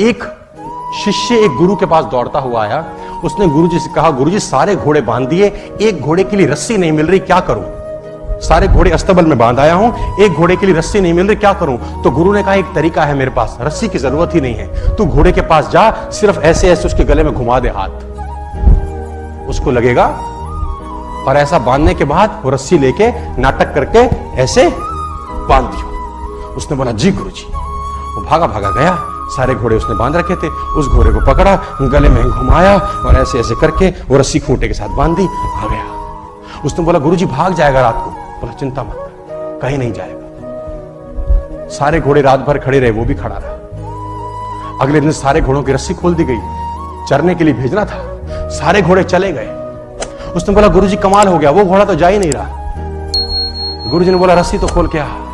एक शिष्य एक गुरु के पास दौड़ता हुआ आया। उसने गुरु जी से कहा गुरु जी सारे घोड़े बाँध दिए, एक घोड़े के लिए रस्सी नहीं मिल रही, क्या करूँ? सारे घोड़े अस्तबल में बाँध आया हूँ, एक घोड़े के लिए रस्सी नहीं मिल रही, क्या करूँ? तो गुरु ने कहा, एक तरीका है मेरे पास, रस्सी की ज़रूरत ही नहीं है। तू घोड़े के पास जा, सिर्फ़ ऐसे ऐसे उसके गले में घुमा दे हाथ। उसको लगेगा और ऐसा बांधने के बाद वो रस्सी लेके नाटक करके ऐसे बाँध दियो। उसने बोला, जी गुरु जी वो भागा भागा गया। सारे घोड़े उसने बाँध रखे थे, उस घोड़े को पकड़ा, गले में घुमाया और ऐसे ऐसे करके वो रस्सी खूंटे के साथ बाँध दी, आ गया। उसने बोला गुरु जी भाग जाएगा रात को। बोला, चिंता मत कहीं नहीं जाएगा। सारे घोड़े रात भर खड़े रहे, वो भी खड़ा रहा। अगले दिन सारे घोड़ों की रस्सी खोल दी गई, चरने के लिए भेजना था, सारे घोड़े चले गए। उसने बोला, गुरुजी, कमाल हो गया, वो घोड़ा तो जा ही नहीं रहा। गुरुजी ने बोला, रस्सी तो खोल के आ।